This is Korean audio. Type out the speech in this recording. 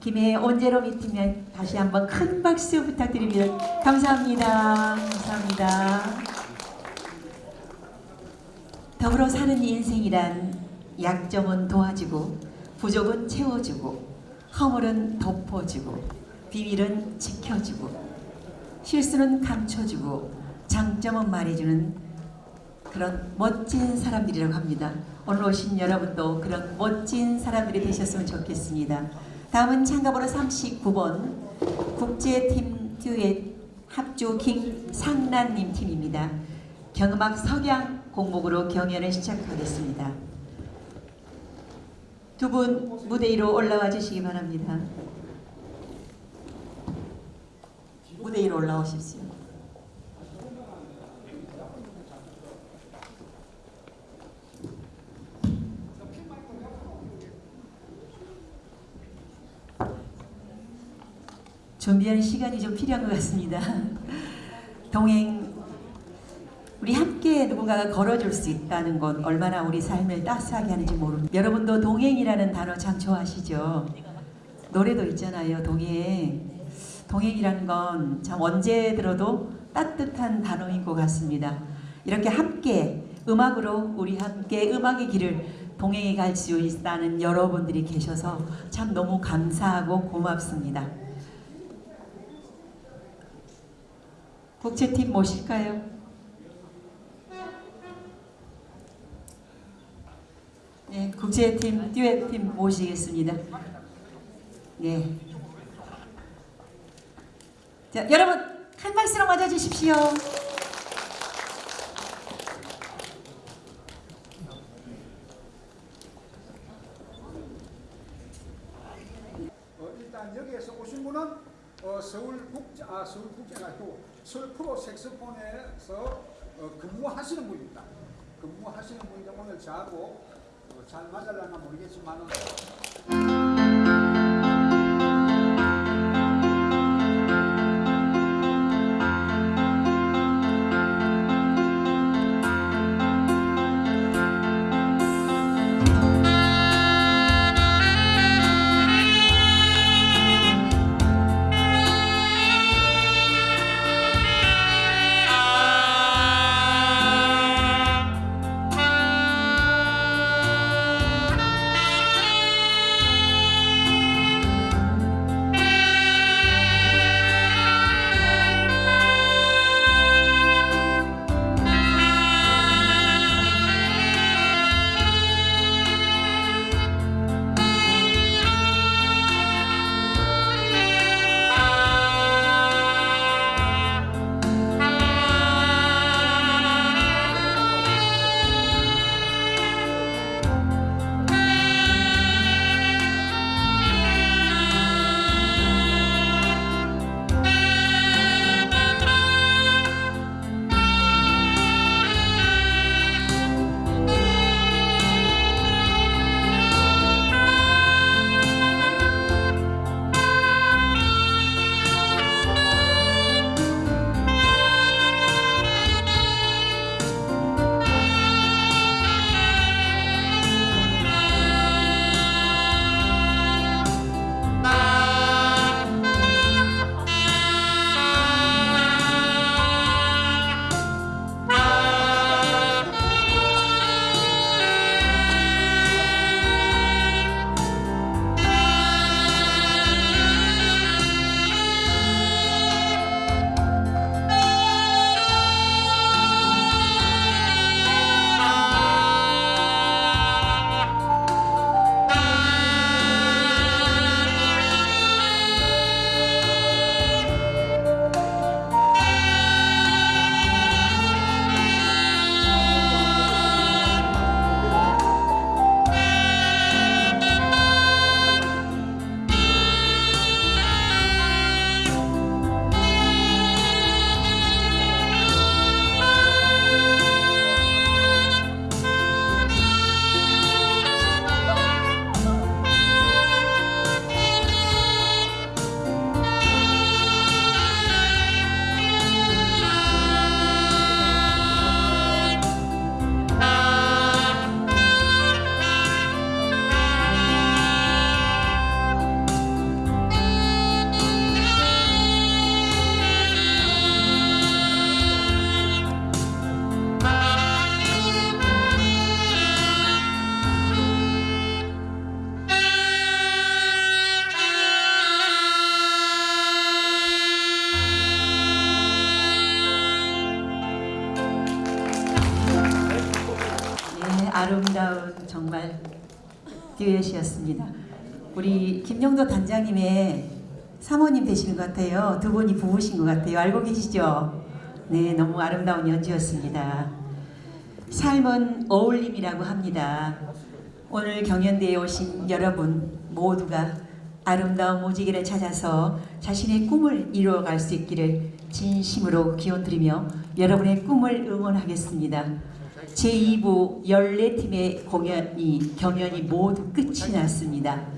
김해 온제로 미팅에 다시 한번 큰 박수 부탁드립니다. 감사합니다. 감사합니다. 더불어 사는 인생이란 약점은 도와주고 부족은 채워주고 허물은 덮어주고 비밀은 지켜주고 실수는 감춰주고 장점은 말해주는 그런 멋진 사람들이라고 합니다. 오늘 오신 여러분도 그런 멋진 사람들이 되셨으면 좋겠습니다. 다음은 참가번호 39번 국제팀 듀엣 합주 김상란님 팀입니다. 경음악 석양 공목으로 경연을 시작하겠습니다. 두 분 무대 위로 올라와 주시기 바랍니다. 무대 위로 올라오십시오. 준비하는 시간이 좀 필요한 것 같습니다. 동행 우리 함께 누군가가 걸어줄 수 있다는 건 얼마나 우리 삶을 따스하게 하는지 모릅니다. 여러분도 동행이라는 단어 참 좋아하시죠? 노래도 있잖아요. 동행. 동행이라는 건 참 언제 들어도 따뜻한 단어인 것 같습니다. 이렇게 함께 음악으로 우리 함께 음악의 길을 동행해 갈 수 있다는 여러분들이 계셔서 참 너무 감사하고 고맙습니다. 국제팀 모실까요? 네, 국제팀 듀엣팀 모시겠습니다. 네. 자, 여러분 한 박수로 맞아 주십시오. 어, 일단 여기에서 오신 분은 어, 서울국제 아 서울국제가 아니고 서울 프로 색소폰에서 어, 근무하시는 분입니다. 근무하시는 분인데 오늘 저하고 어, 잘 맞을려나 모르겠지만은 아름다운 정말 듀엣이었습니다. 우리 김영도 단장님의 사모님 되시는 것 같아요. 두 분이 부부신 것 같아요. 알고 계시죠? 네, 너무 아름다운 연주였습니다. 삶은 어울림이라고 합니다. 오늘 경연대에 오신 여러분 모두가 아름다운 모지기를 찾아서 자신의 꿈을 이루어갈 수 있기를 진심으로 기원드리며 여러분의 꿈을 응원하겠습니다. 제2부 14팀의 공연이 경연이 모두 끝이 났습니다.